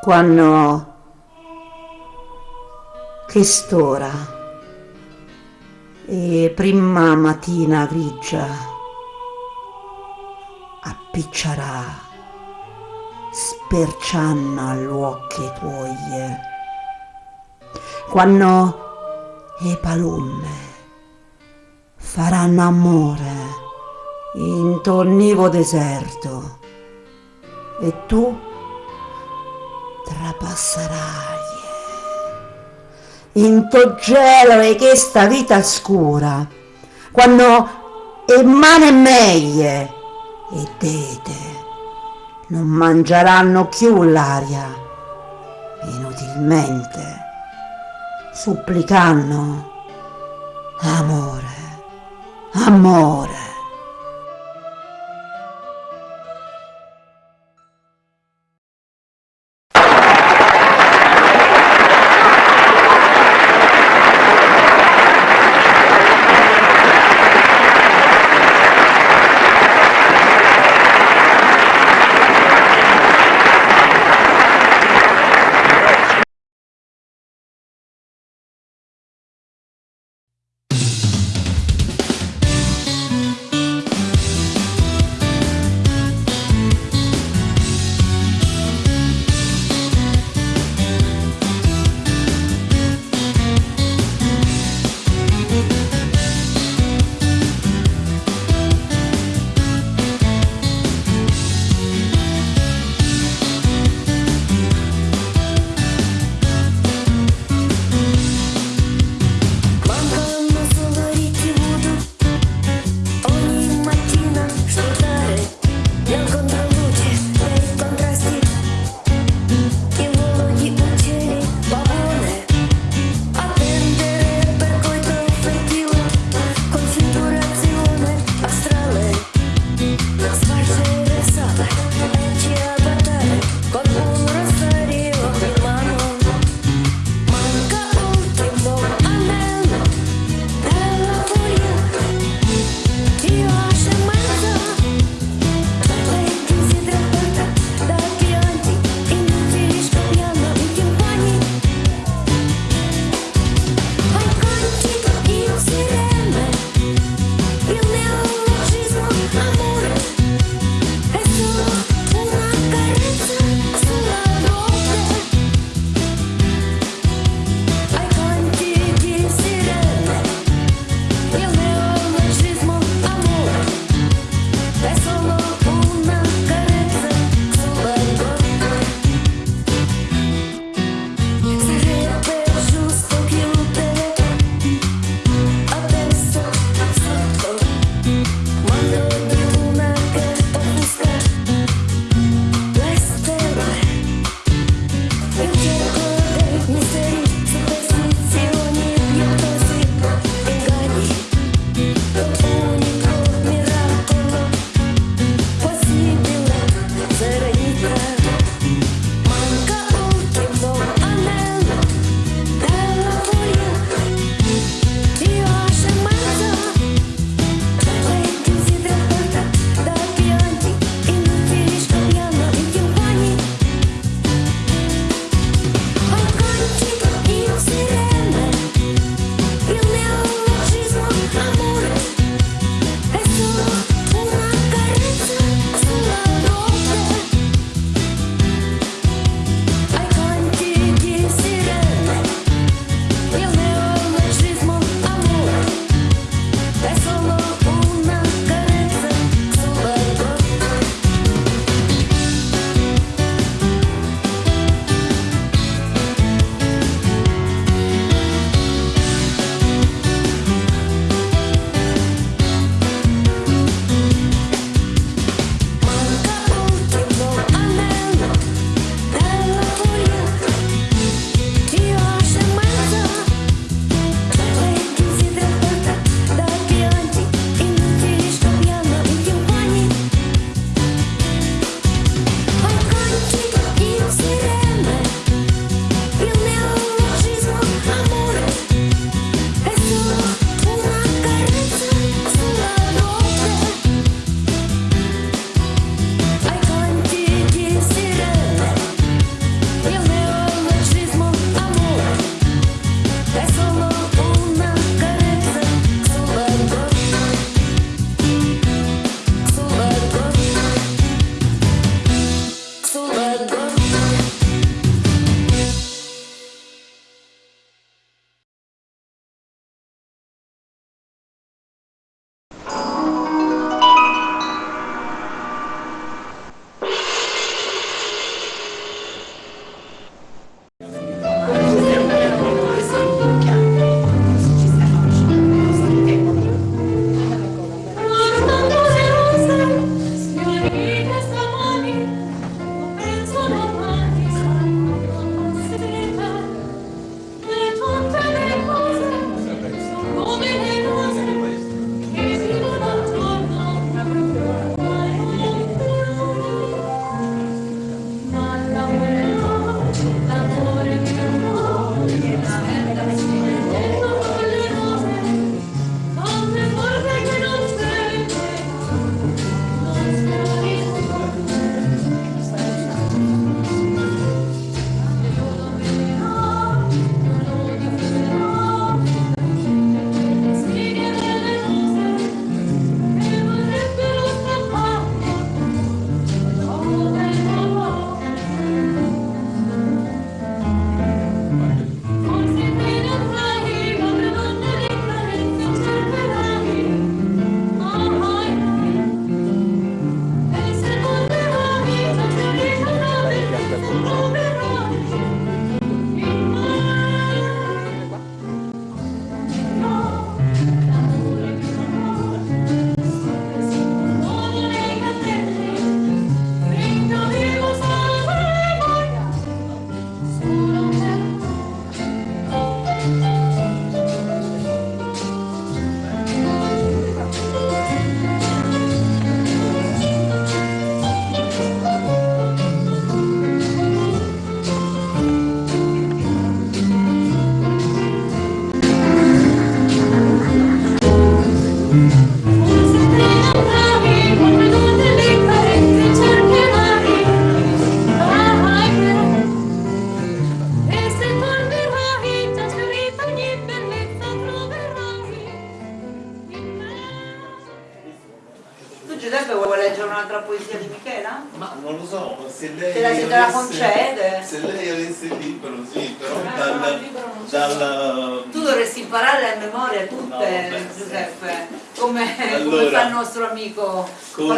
quando che stora. E prima mattina grigia appiccerà spercianna l'occhi tuoi. Quando e palume faranno amore in tornivo deserto e tu trapasserai in to gelo e questa vita scura quando e mane meglie e tete non mangeranno più l'aria inutilmente supplicando amore amore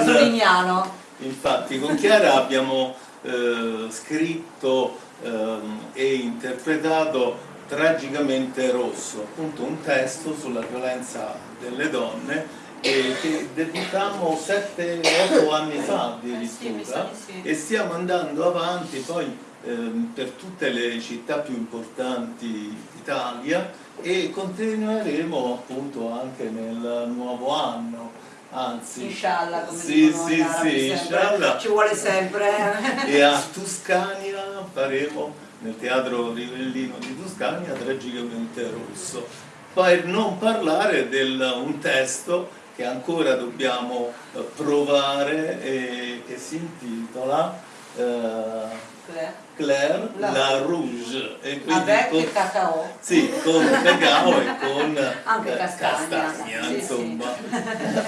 Pasoliniano. Infatti con Chiara abbiamo eh, scritto eh, e interpretato Tragicamente Rosso, appunto un testo sulla violenza delle donne e che debutammo 7-8 anni fa addirittura e stiamo andando avanti poi ehm, per tutte le città più importanti d'Italia e continueremo appunto anche nel nuovo anno anzi. Inshallah come sì, sì, sì, inshallah. ci vuole sempre e a Tuscania faremo nel teatro Rivellino di Tuscania tragicamente rosso per non parlare di un testo che ancora dobbiamo eh, provare e che si intitola eh, Claire, Claire la, la, Rouge. E Avec con, cacao. Sì, con cacao e con anche eh, castagna, castagna sì, insomma. sì.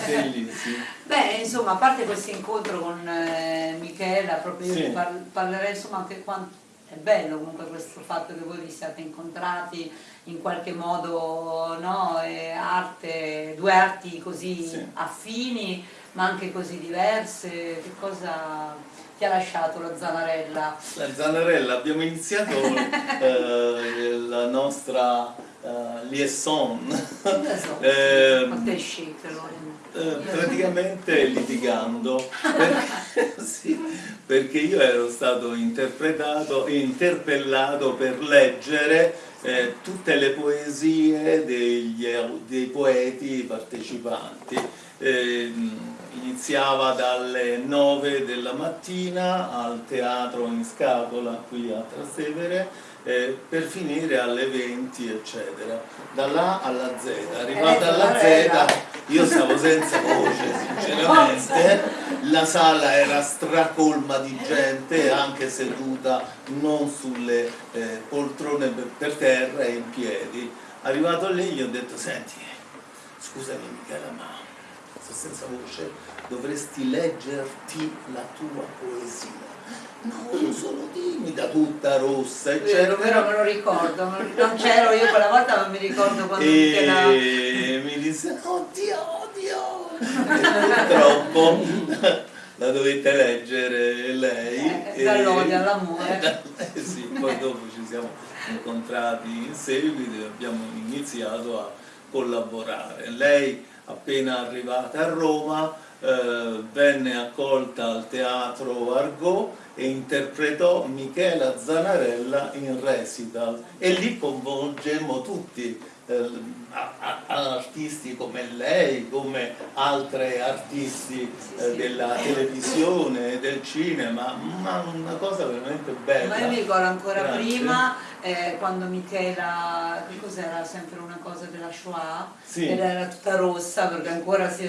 Bellissimo beh insomma a parte questo incontro con eh, Michela proprio io sì. parlerei insomma anche quanto è bello comunque questo fatto che voi vi siate incontrati in qualche modo no? arte, due arti così sì. affini ma anche così diverse, che cosa ti ha lasciato la Zanarella? La Zanarella, abbiamo iniziato eh, la nostra uh, liaison, eh, eh, praticamente litigando. Perché, sì, perché, io ero stato interpretato, interpellato per leggere eh, tutte le poesie degli, dei poeti partecipanti. Eh, iniziava dalle 9 della mattina al teatro in scatola qui a Trastevere eh, per finire alle 20 eccetera. Da là alla Z. Arrivata alla Z io stavo senza voce sinceramente. La sala era stracolma di gente anche seduta non sulle eh, poltrone per terra e in piedi. Arrivato lì gli ho detto senti scusami Michela ma sto senza voce dovresti leggerti la tua poesia No, io sono timida, tutta rossa. E vero, vero, me lo ricordo, non c'ero io quella volta, ma mi ricordo quando e la... mi disse, oddio, oddio, purtroppo la dovete leggere lei. Eh, Dall'odio all'amore. Eh, sì, poi dopo ci siamo incontrati in seguito e abbiamo iniziato a collaborare. Lei appena arrivata a Roma eh, venne accolta al teatro Argot e interpretò Michela Zanarella in recital e lì coinvolgemmo tutti eh, artisti come lei, come altri artisti eh, della televisione, e del cinema, ma una cosa veramente bella. Ma io mi ricordo ancora Grazie. prima eh, quando Michela, che cos'era sempre una cosa della Shoah, sì. ed era tutta rossa perché ancora si,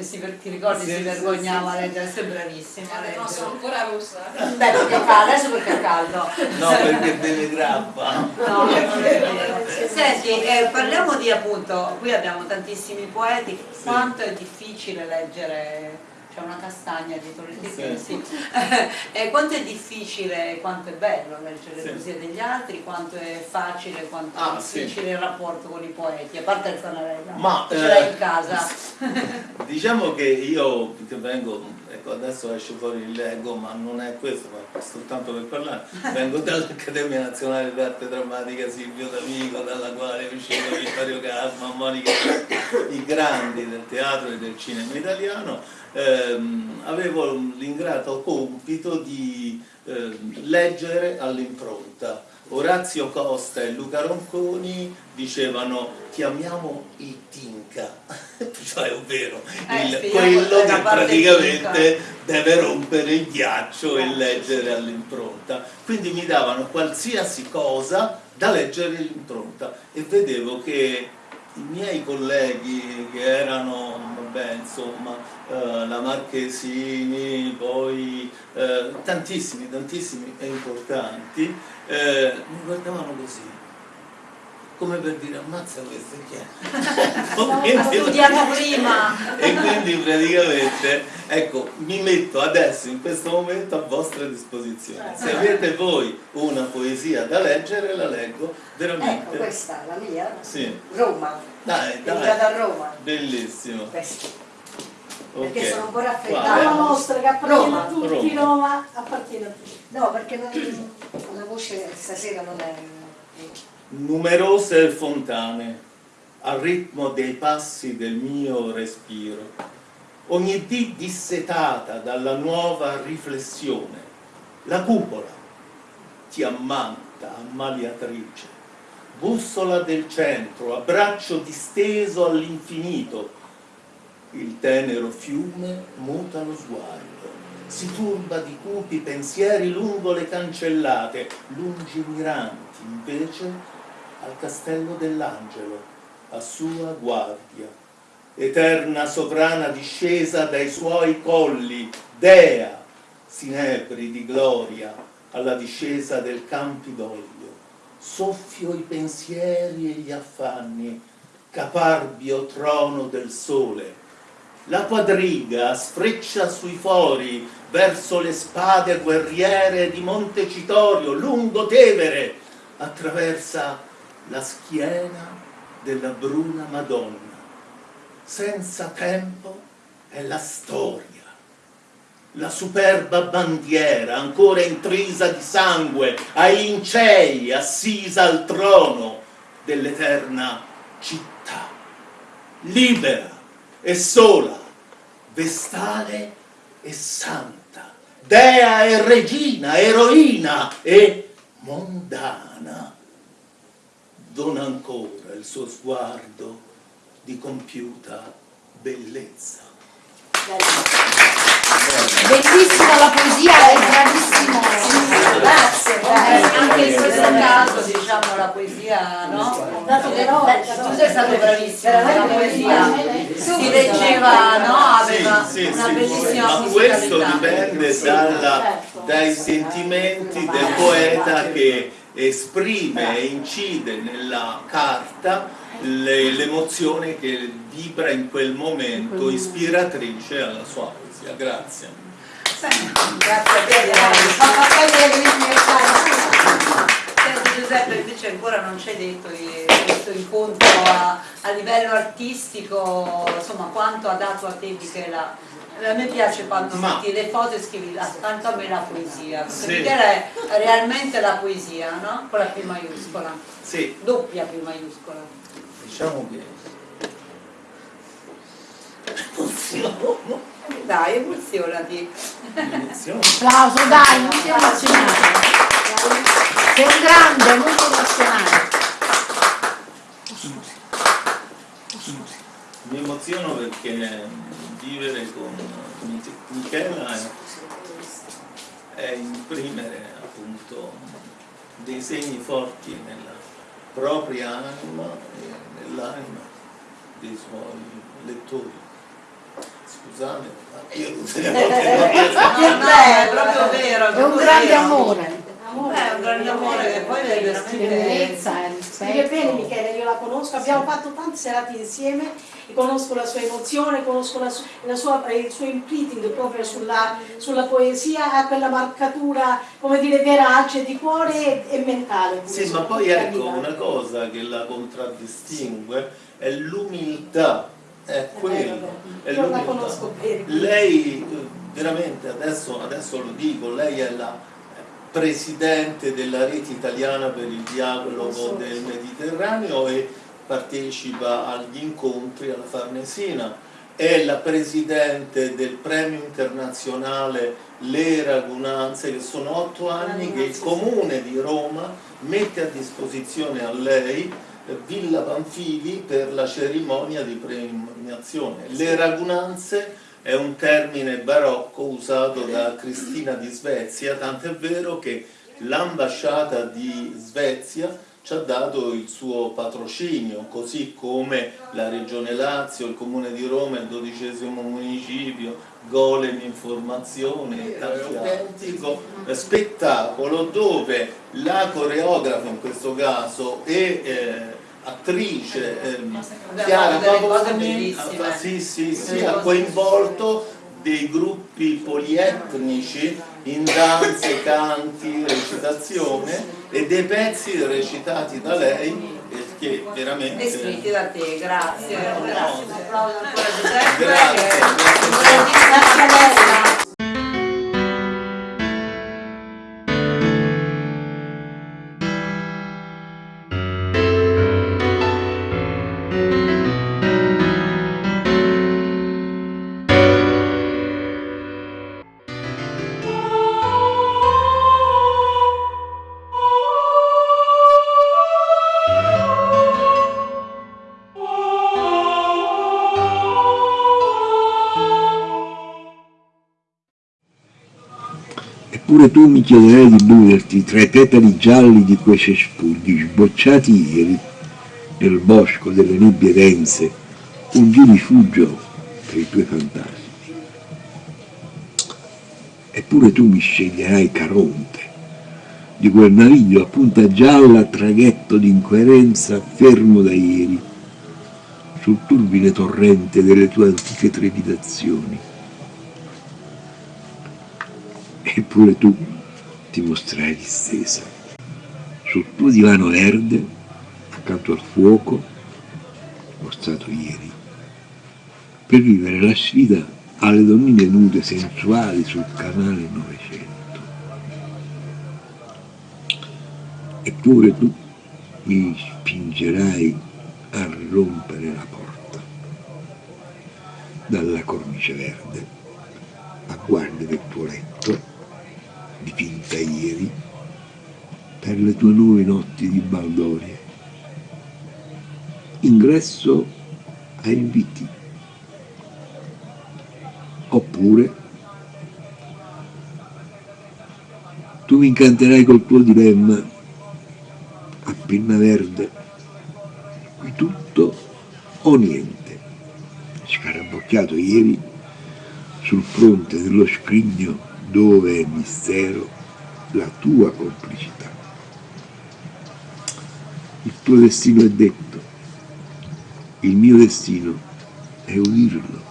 si ti ricordi sì, si vergognava sì, a leggere, sei bravissima leggere. No, sono ancora rossa. Beh, perché fa, adesso perché è caldo. No, perché deve grappa. No, non è vero. Senti, eh, parliamo di appunto, qui abbiamo tantissimi poeti, quanto è difficile leggere c'è una castagna dietro le tette, sì. sì. e quanto è difficile, quanto è bello leggere le poesie degli altri, quanto è facile, quanto ah, è difficile sì. il rapporto con i poeti, a parte il Zanarella, Ma, ce l'hai eh, in casa. diciamo che io che vengo, ecco adesso esce fuori il Lego, ma non è questo, ma soltanto per parlare, vengo dall'Accademia Nazionale d'Arte Drammatica Silvio D'Amico, dalla quale è uscito Vittorio Casma, Monica, i grandi del teatro e del cinema italiano, ehm, avevo l'ingrato compito di eh, leggere all'impronta. Orazio Costa e Luca Ronconi dicevano chiamiamo il Tinca, cioè ovvero eh, il, quello che praticamente deve rompere il ghiaccio e leggere all'impronta. Quindi mi davano qualsiasi cosa da leggere all'impronta e vedevo che i miei colleghi che erano, vabbè, insomma, eh, la Marchesini, poi eh, tantissimi, tantissimi e importanti, eh, mi guardavano così. Come per dire ammazza questo chi è? studiato prima e quindi praticamente ecco mi metto adesso in questo momento a vostra disposizione se avete voi una poesia da leggere la leggo veramente ecco questa la mia sì. Roma dai dai da Roma bellissimo questa Okay. perché sono un po' raffreddata. La nostra che appartiene a tutti, Roma. Roma appartiene a tutti. No, perché non, la voce stasera non è... numerose fontane al ritmo dei passi del mio respiro, ogni dì dissetata dalla nuova riflessione, la cupola ti ammanta, ammaliatrice, bussola del centro, abbraccio disteso all'infinito, il tenero fiume muta lo sguardo, si turba di cupi pensieri lungo le cancellate, lungimiranti invece al castello dell'angelo, a sua guardia, eterna sovrana discesa dai suoi colli, dea, sinebri di gloria, alla discesa del Campidoglio, soffio i pensieri e gli affanni, caparbio trono del sole, la quadriga sfreccia sui fori verso le spade guerriere di Montecitorio, lungo Tevere, attraversa la schiena della bruna Madonna. Senza tempo è la storia, la superba bandiera ancora intrisa di sangue, ai lincei assisa al trono dell'eterna città, libera e sola, vestale e santa, dea e regina, eroina e mondana. Dona ancora il suo sguardo di compiuta bellezza. Bellissima la poesia, è bravissimo. Grazie, Eh, grazie. anche in questo caso diciamo la poesia no? Dato però, Eh, tu sei stato bravissimo la poesia si leggeva no? aveva Sì, sì, una bellissima ma questo dipende dalla- dai sentimenti del poeta che esprime e incide nella carta le- l'emozione che vibra in quel momento ispiratrice alla sua poesia. Grazie. grazie a te Senti Giuseppe, invece ancora non ci hai detto che questo incontro a, a livello artistico, insomma, quanto ha dato a te Michela? A me piace quando Ma- metti le foto e scrivi accanto a me la poesia, perché Sì. Michela è realmente la poesia, no? Con la P maiuscola, Sì, doppia P maiuscola. diciamo che Dai, emozionati. emozione. Applauso, dai, non ti emozionare. Sei un grande, molto emozionante. Mi emoziono perché vivere con Mich- Michela è, è imprimere appunto dei segni forti nella propria anima e nell'anima dei suoi lettori. Scusate, ma io non riesco a- No, no, è proprio vero. È un grande amore. Eh, È un grande amore che poi è veramente... E Scrive bene. Michele, io la conosco, abbiamo fatto tante serate insieme e conosco la sua emozione, conosco la la sua- il suo imprinting proprio sulla, sulla poesia, ha quella marcatura, come dire, verace di cuore e, mentale. Sì, ma poi ecco una cosa che la contraddistingue è l'umiltà, è quello, è Io la l'umiltà. conosco bene. Lei eh, veramente adesso, adesso lo dico, lei è la presidente della rete italiana per il dialogo del Mediterraneo e partecipa agli incontri alla Farnesina, è la presidente del premio internazionale Le Ragunanze, che sono otto anni che il comune di Roma mette a disposizione a lei eh, Villa Panfili per la cerimonia di premiazione. Le Ragunanze è un termine barocco usato da Cristina di Svezia, tant'è vero che l'ambasciata di Svezia ci ha dato il suo patrocinio, così come la Regione Lazio, il Comune di Roma, il dodicesimo municipio, Golem Informazione, tanti altri. autentico spettacolo dove la coreografa in questo caso e eh, attrice ehm, Chiara Pavoni ah, sì, sì, sì, ha coinvolto dei gruppi polietnici in danze, canti, recitazione e dei pezzi recitati da lei eh, che veramente Descritti da te, grazie. Grazie, un applauso ancora a Giuseppe. Grazie, grazie. Grazie Eppure tu mi chiederai di muoverti tra i petali gialli di quei cespugli sbocciati ieri nel bosco delle nebbie dense, un di rifugio per i tuoi fantasmi. Eppure tu mi sceglierai Caronte, di quel naviglio a punta gialla traghetto d'incoerenza fermo da ieri, sul turbine torrente delle tue antiche trepidazioni. Eppure tu ti mostrerai distesa. Sul tuo divano verde, accanto al fuoco, mostrato ieri, per vivere la sfida alle donnine nude sensuali sul canale Novecento. Eppure tu mi spingerai a rompere la porta dalla cornice verde a guardia del tuo letto dipinta ieri per le tue nuove notti di baldoria. Ingresso a inviti. Oppure tu mi incanterai col tuo dilemma a penna verde, qui tutto o niente, scarabocchiato ieri sul fronte dello scrigno dove è mistero la tua complicità. Il tuo destino è detto, il mio destino è udirlo.